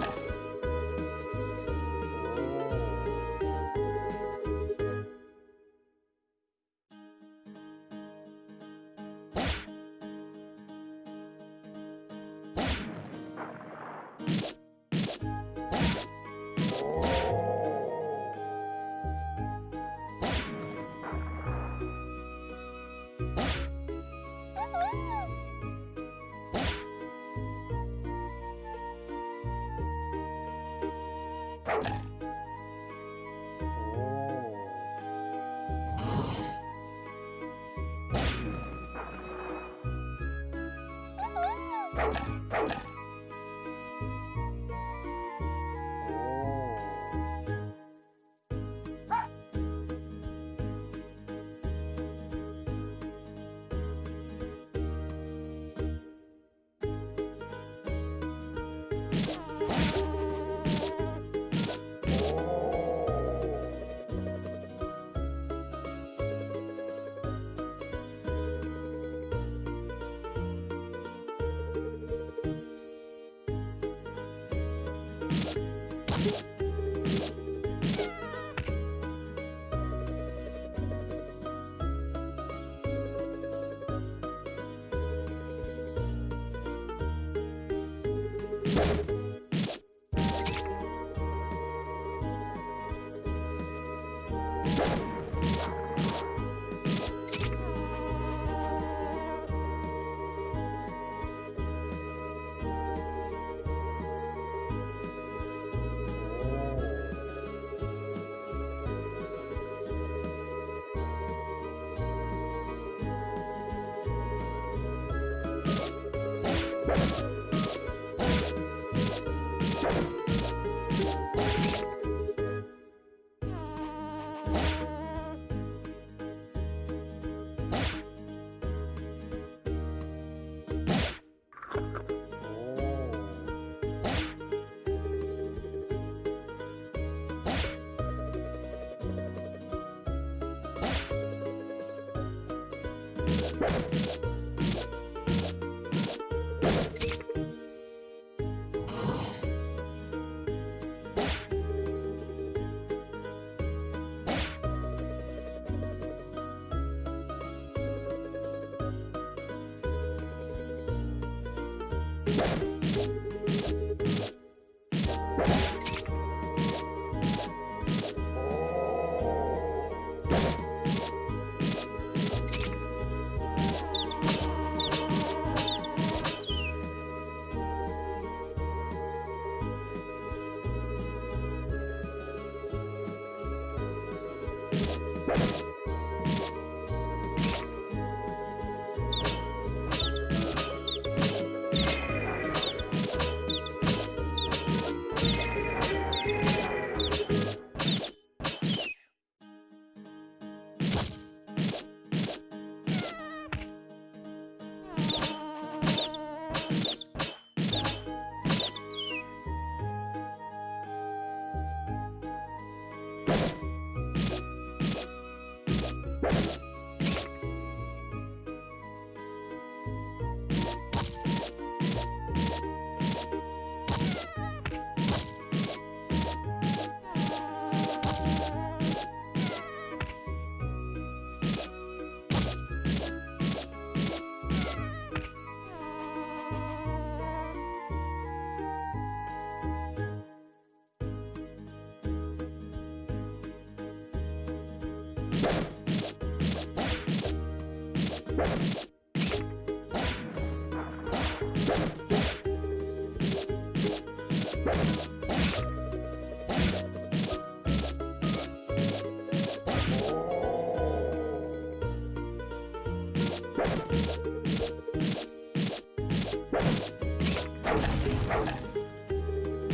Bye. you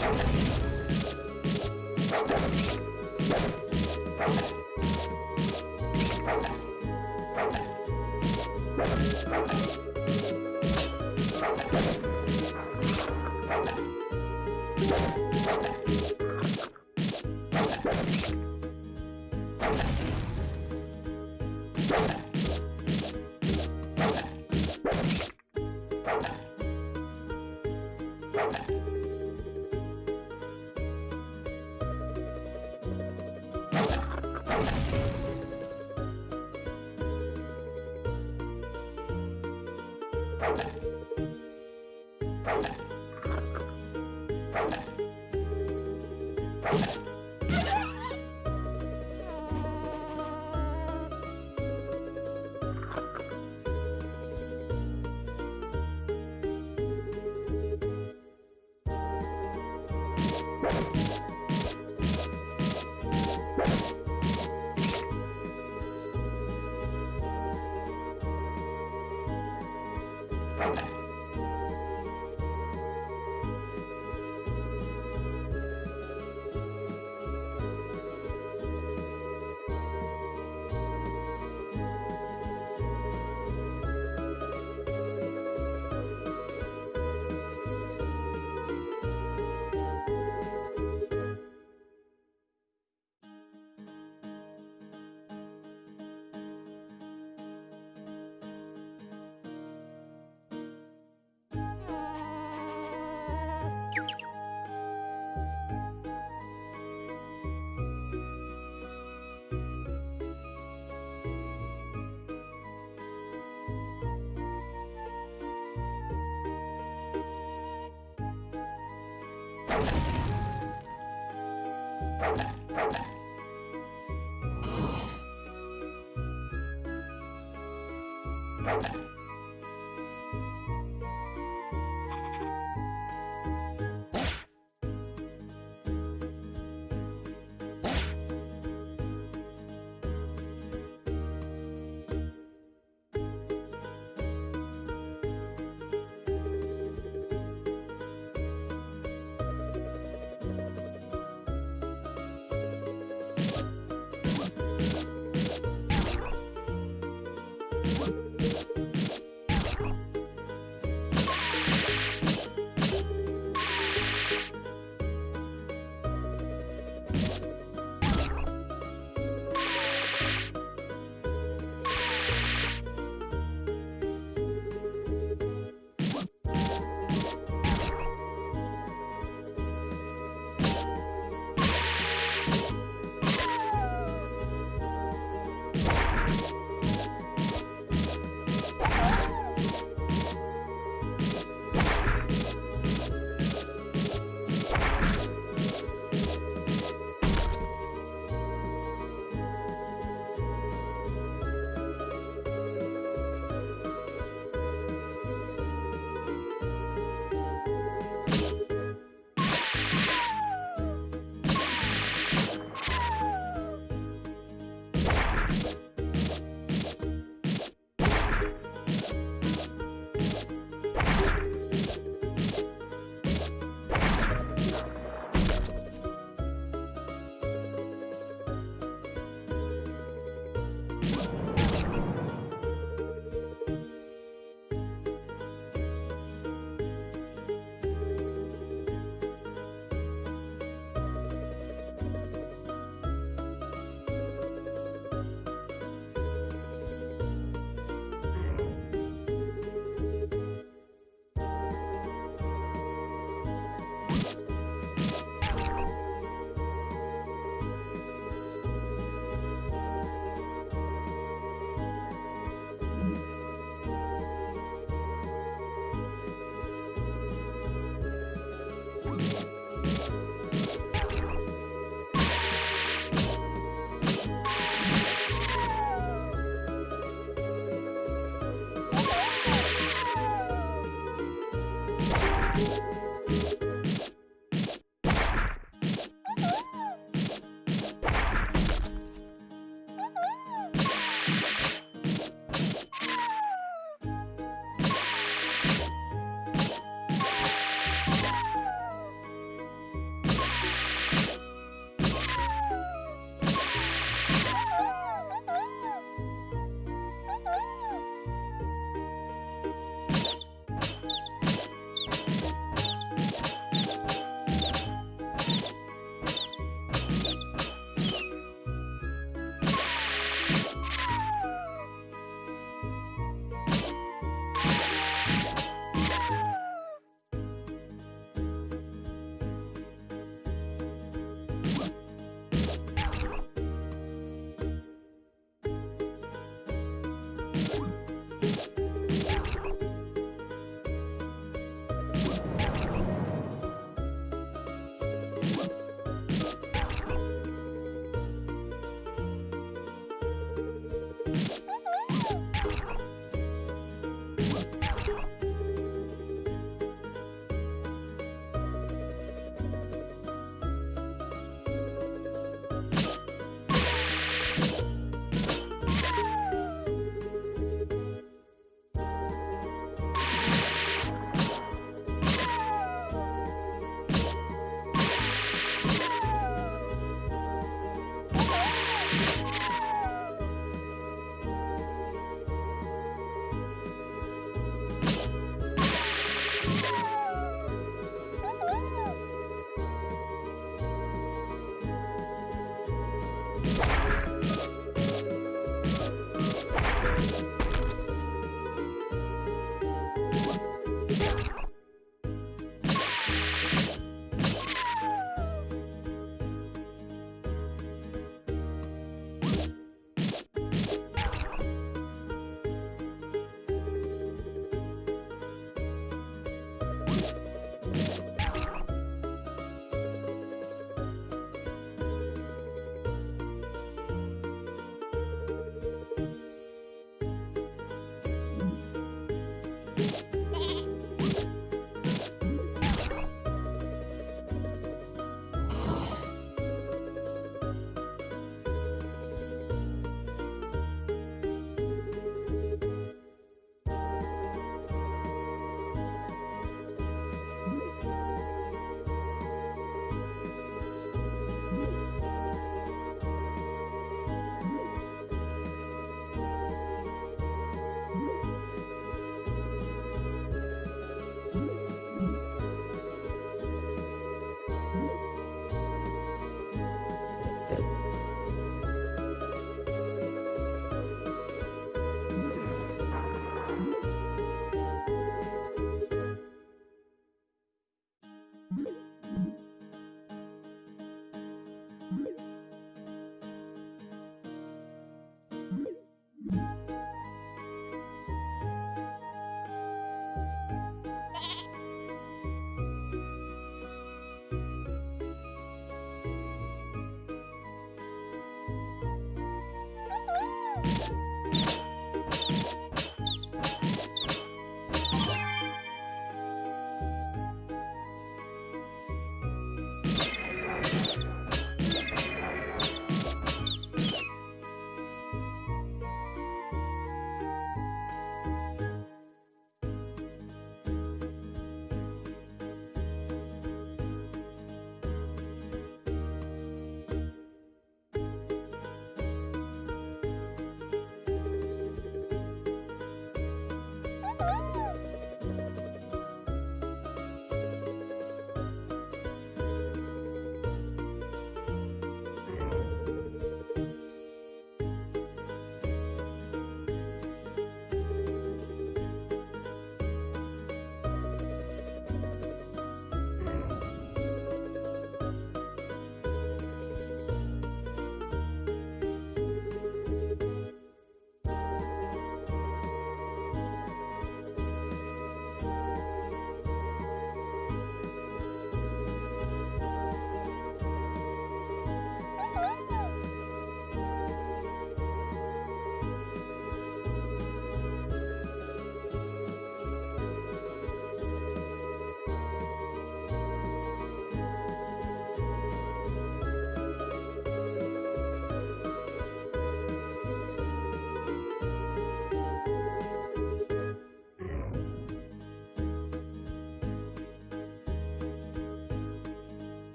しょ you.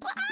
Bye!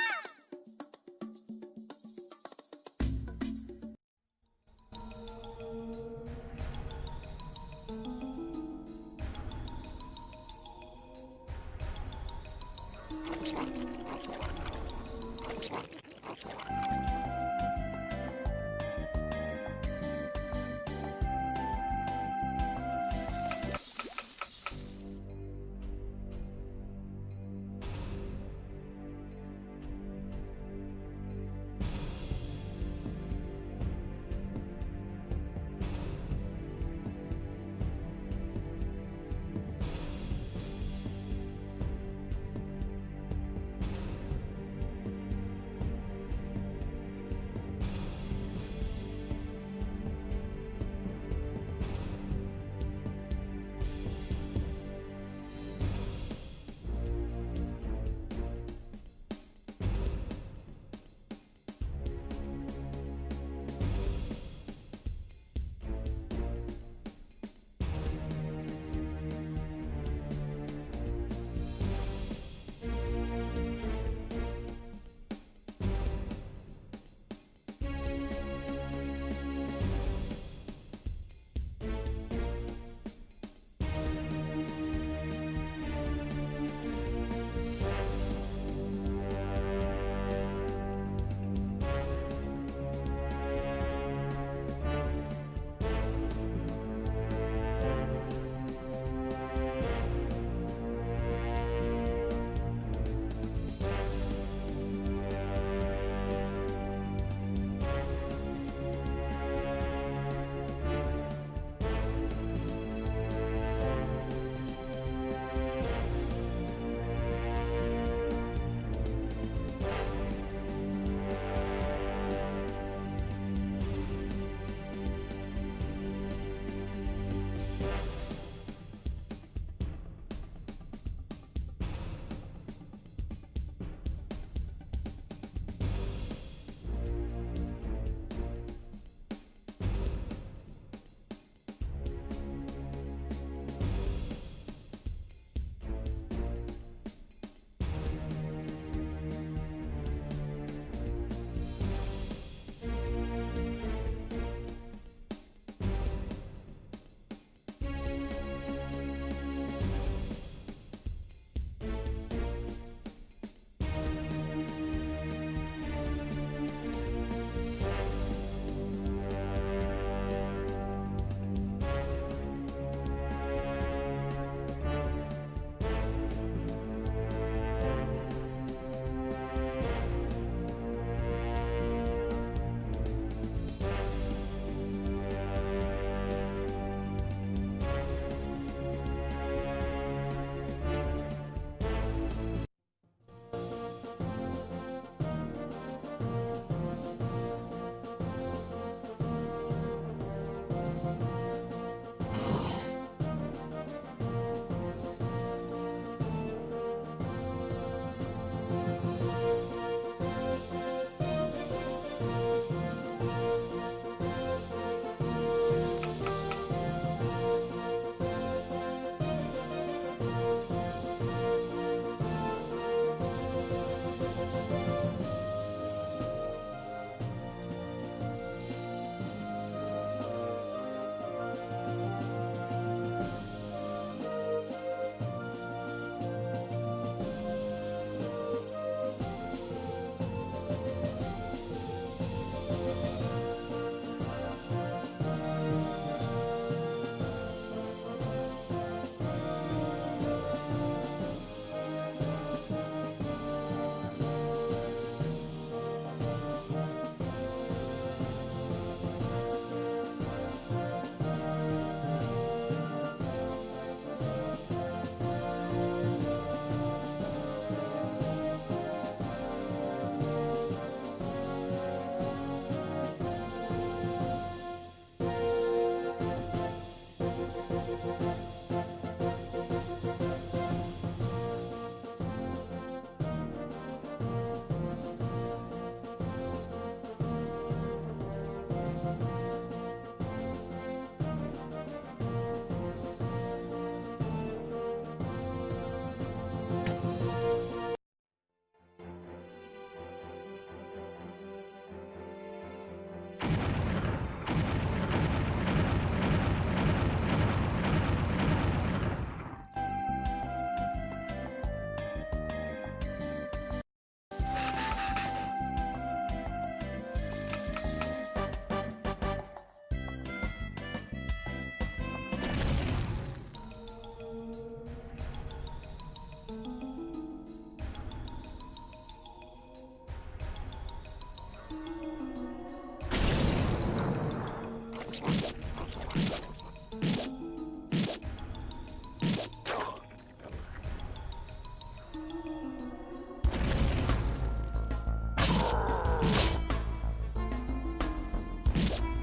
you